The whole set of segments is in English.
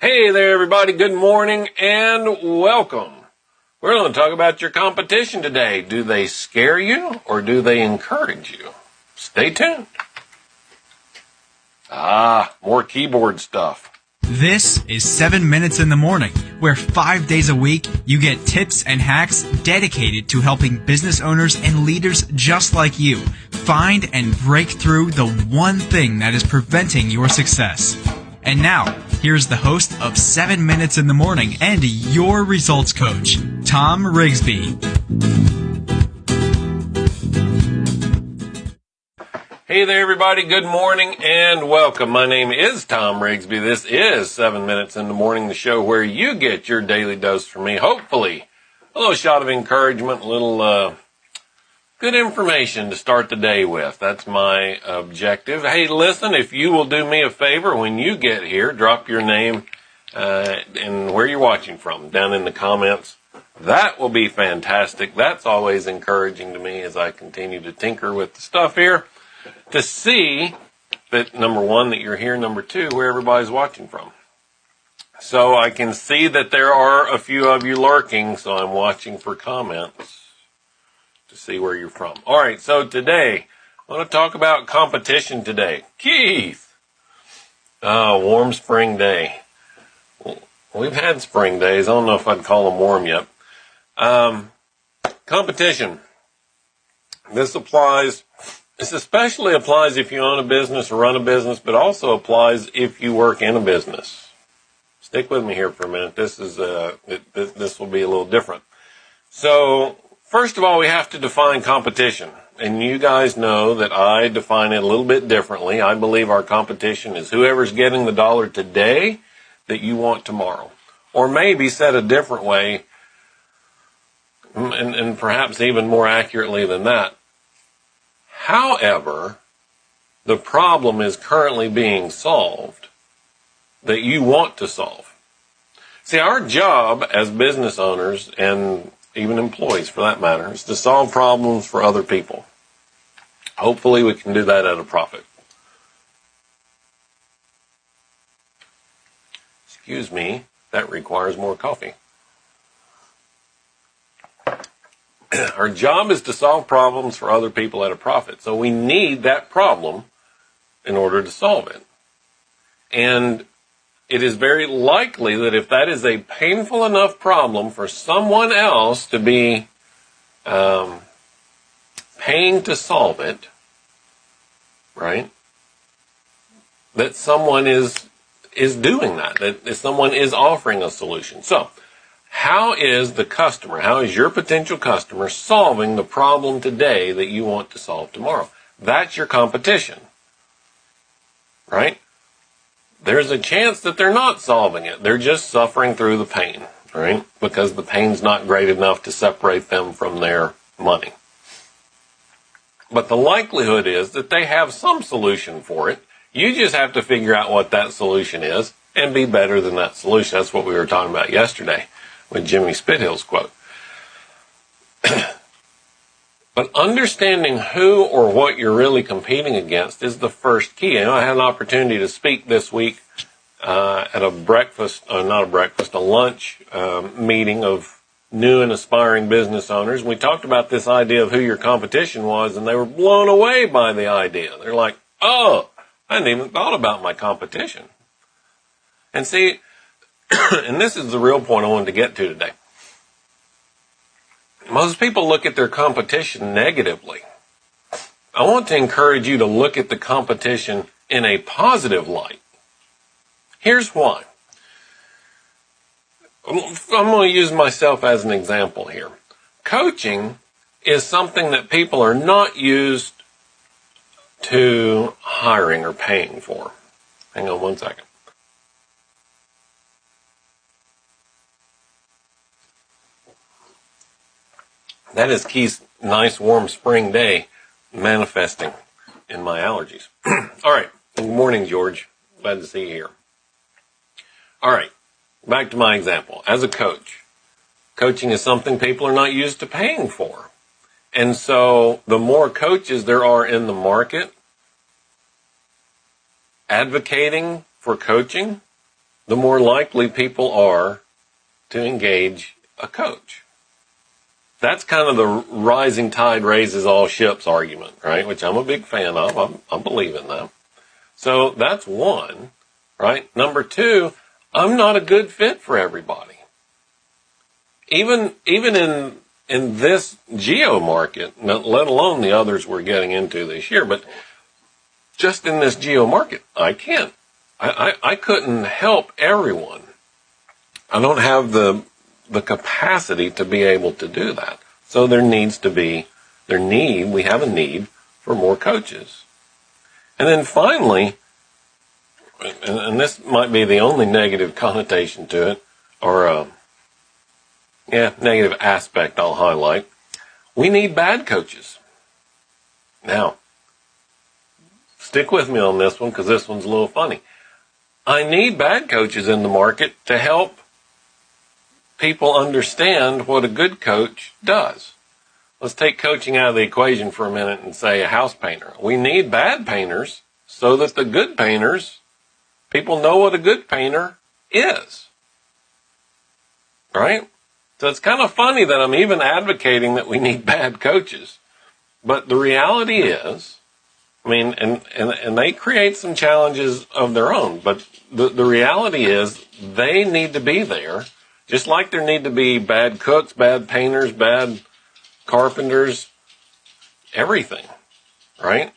Hey there, everybody. Good morning and welcome. We're going to talk about your competition today. Do they scare you or do they encourage you? Stay tuned. Ah, more keyboard stuff. This is 7 Minutes in the Morning, where five days a week you get tips and hacks dedicated to helping business owners and leaders just like you find and break through the one thing that is preventing your success. And now, here's the host of 7 Minutes in the Morning and your results coach, Tom Rigsby. Hey there, everybody. Good morning and welcome. My name is Tom Rigsby. This is 7 Minutes in the Morning, the show where you get your daily dose from me. Hopefully, a little shot of encouragement, a little, uh, good information to start the day with. That's my objective. Hey, listen, if you will do me a favor when you get here, drop your name uh, and where you're watching from down in the comments. That will be fantastic. That's always encouraging to me as I continue to tinker with the stuff here to see that number one, that you're here, number two, where everybody's watching from. So I can see that there are a few of you lurking, so I'm watching for comments to see where you're from. All right, so today I want to talk about competition today. Keith, uh, warm spring day. We've had spring days. I don't know if I'd call them warm yet. Um, competition. This applies. This especially applies if you own a business or run a business, but also applies if you work in a business. Stick with me here for a minute. This is uh, it, this will be a little different. So First of all, we have to define competition. And you guys know that I define it a little bit differently. I believe our competition is whoever's getting the dollar today that you want tomorrow. Or maybe said a different way, mm, and, and perhaps even more accurately than that. However, the problem is currently being solved that you want to solve. See, our job as business owners and even employees for that matter, is to solve problems for other people. Hopefully we can do that at a profit. Excuse me, that requires more coffee. Our job is to solve problems for other people at a profit. So we need that problem in order to solve it. And it is very likely that if that is a painful enough problem for someone else to be um, paying to solve it, right? That someone is is doing that. That someone is offering a solution. So, how is the customer? How is your potential customer solving the problem today that you want to solve tomorrow? That's your competition, right? There's a chance that they're not solving it. They're just suffering through the pain, right? Because the pain's not great enough to separate them from their money. But the likelihood is that they have some solution for it. You just have to figure out what that solution is and be better than that solution. That's what we were talking about yesterday with Jimmy Spithill's quote. But understanding who or what you're really competing against is the first key. And I had an opportunity to speak this week uh, at a breakfast, uh, not a breakfast, a lunch um, meeting of new and aspiring business owners. We talked about this idea of who your competition was, and they were blown away by the idea. They're like, "Oh, I hadn't even thought about my competition." And see, and this is the real point I wanted to get to today most people look at their competition negatively. I want to encourage you to look at the competition in a positive light. Here's why. I'm going to use myself as an example here. Coaching is something that people are not used to hiring or paying for. Hang on one second. That is Keith's nice warm spring day manifesting in my allergies. All right. Good morning, George. Glad to see you here. All right. Back to my example. As a coach, coaching is something people are not used to paying for. And so the more coaches there are in the market advocating for coaching, the more likely people are to engage a coach. That's kind of the rising tide raises all ships argument, right? Which I'm a big fan of. I'm, I believe in that. So that's one, right? Number two, I'm not a good fit for everybody. Even, even in, in this geo market, let alone the others we're getting into this year, but just in this geo market, I can't. I, I, I couldn't help everyone. I don't have the the capacity to be able to do that. So there needs to be, there need, we have a need for more coaches. And then finally, and, this might be the only negative connotation to it, or, uh, yeah, negative aspect I'll highlight. We need bad coaches. Now, stick with me on this one because this one's a little funny. I need bad coaches in the market to help people understand what a good coach does. Let's take coaching out of the equation for a minute and say a house painter. We need bad painters so that the good painters, people know what a good painter is. Right? So it's kind of funny that I'm even advocating that we need bad coaches. But the reality is, I mean, and, and, and they create some challenges of their own, but the, the reality is they need to be there just like there need to be bad cooks, bad painters, bad carpenters, everything, right?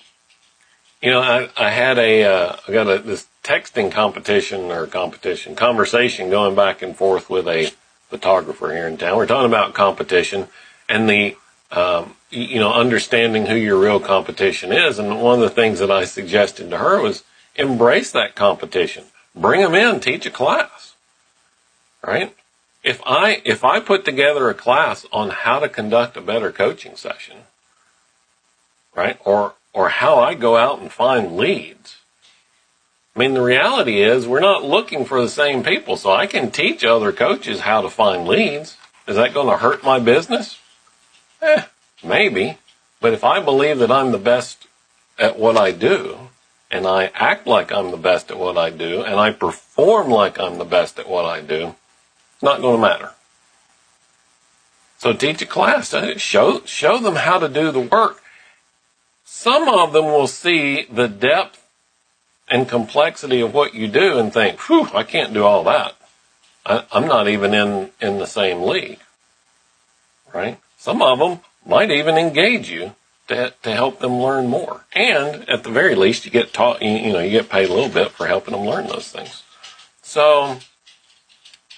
You know, I, I had a, uh, I got a, this texting competition or competition, conversation going back and forth with a photographer here in town. We're talking about competition and the, um, you know, understanding who your real competition is. And one of the things that I suggested to her was embrace that competition. Bring them in, teach a class, right? If I if I put together a class on how to conduct a better coaching session, right? Or or how I go out and find leads. I mean, the reality is we're not looking for the same people, so I can teach other coaches how to find leads. Is that going to hurt my business? Eh, maybe. But if I believe that I'm the best at what I do, and I act like I'm the best at what I do, and I perform like I'm the best at what I do, not going to matter. So teach a class. Show, show them how to do the work. Some of them will see the depth and complexity of what you do and think, whew, I can't do all that. I, I'm not even in, in the same league. Right? Some of them might even engage you to, to help them learn more. And at the very least, you get taught, you, you know, you get paid a little bit for helping them learn those things. So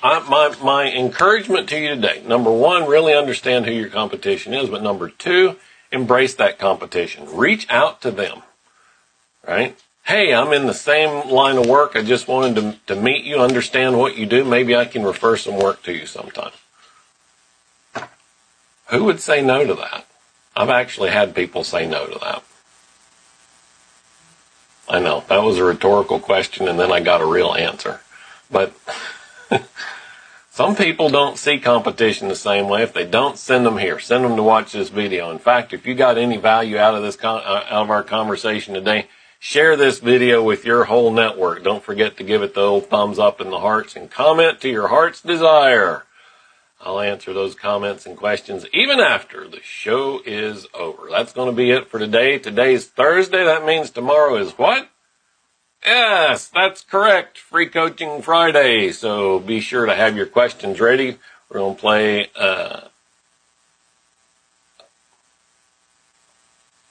I, my, my encouragement to you today, number one, really understand who your competition is, but number two, embrace that competition. Reach out to them, right? Hey, I'm in the same line of work. I just wanted to, to meet you, understand what you do. Maybe I can refer some work to you sometime. Who would say no to that? I've actually had people say no to that. I know that was a rhetorical question and then I got a real answer, but Some people don't see competition the same way. If they don't, send them here. Send them to watch this video. In fact, if you got any value out of this, uh, out of our conversation today, share this video with your whole network. Don't forget to give it the old thumbs up in the hearts and comment to your heart's desire. I'll answer those comments and questions even after the show is over. That's going to be it for today. Today's Thursday. That means tomorrow is what? Yes, that's correct. Free Coaching Friday. So be sure to have your questions ready. We're going to play, uh,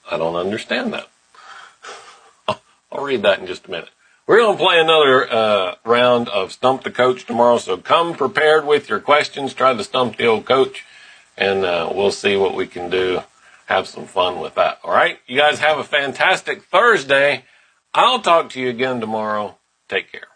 I don't understand that. I'll read that in just a minute. We're going to play another uh, round of Stump the Coach tomorrow, so come prepared with your questions. Try to stump the old coach, and uh, we'll see what we can do. Have some fun with that. All right? You guys have a fantastic Thursday. I'll talk to you again tomorrow. Take care.